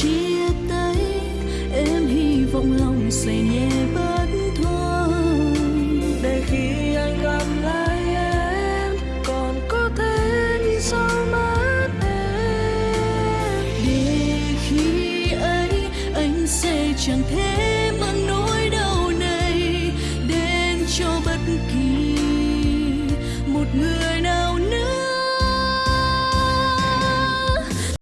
chia tay em hy vọng lòng sẽ nhẹ bớt thôi. Để khi anh gặp lại em còn có thể nhìn sau mắt em. Để khi ấy anh sẽ chẳng thể